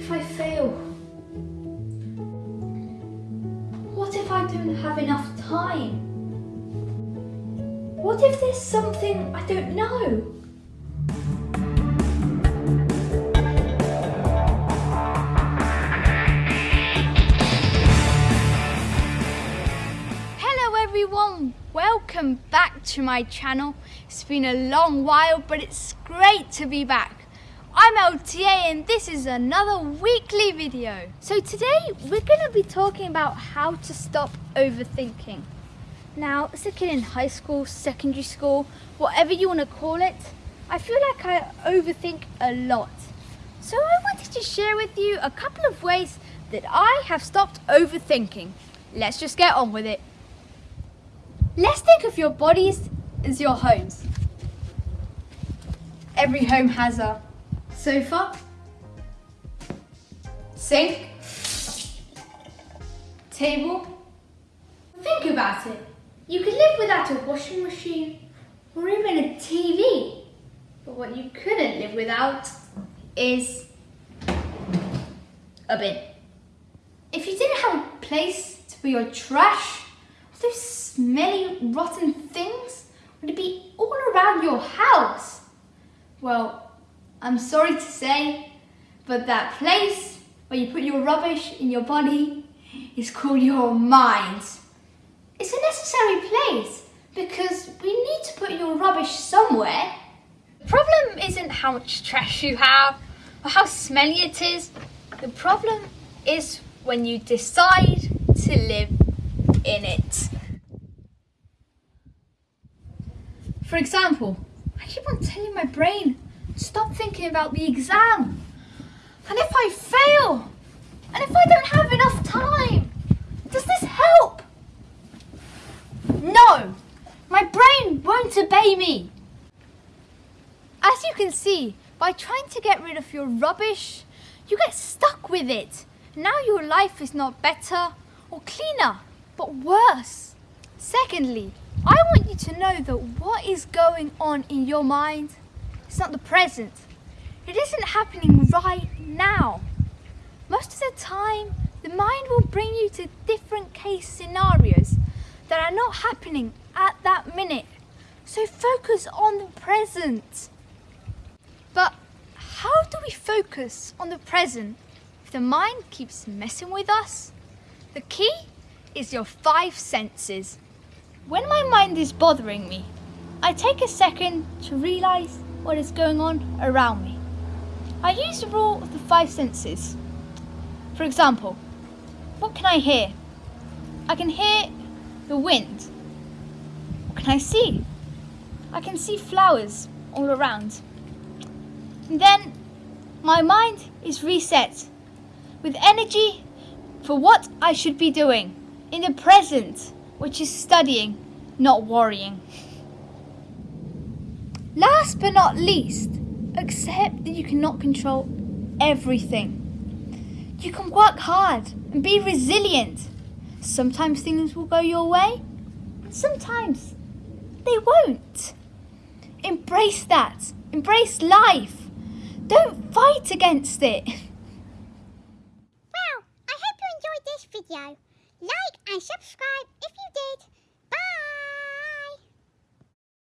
if I fail? What if I don't have enough time? What if there's something I don't know? Hello everyone, welcome back to my channel. It's been a long while, but it's great to be back. I'm LTA and this is another weekly video. So today we're going to be talking about how to stop overthinking. Now, as a kid in high school, secondary school, whatever you want to call it, I feel like I overthink a lot. So I wanted to share with you a couple of ways that I have stopped overthinking. Let's just get on with it. Let's think of your bodies as your homes. Every home has a sofa, sink, table. Think about it. You could live without a washing machine or even a TV. But what you couldn't live without is a bin. If you didn't have a place to put your trash, those smelly, rotten things would be all around your house. Well, I'm sorry to say, but that place where you put your rubbish in your body is called your mind. It's a necessary place because we need to put your rubbish somewhere. The problem isn't how much trash you have or how smelly it is. The problem is when you decide to live in it. For example, I keep on telling my brain, stop thinking about the exam. And if I fail, and if I don't have enough time, does this help? No, my brain won't obey me. As you can see, by trying to get rid of your rubbish, you get stuck with it. Now your life is not better or cleaner, but worse. Secondly, I want you to know that what is going on in your mind is not the present. It isn't happening right now. Most of the time, the mind will bring you to different case scenarios that are not happening at that minute. So focus on the present. But how do we focus on the present if the mind keeps messing with us? The key is your five senses. When my mind is bothering me, I take a second to realise what is going on around me. I use the rule of the five senses. For example, what can I hear? I can hear the wind. What can I see? I can see flowers all around. And then my mind is reset with energy for what I should be doing in the present, which is studying, not worrying. Last but not least, accept that you cannot control everything. You can work hard and be resilient. Sometimes things will go your way, and sometimes they won't. Embrace that. Embrace life. Don't fight against it. Well, I hope you enjoyed this video. Like and subscribe if you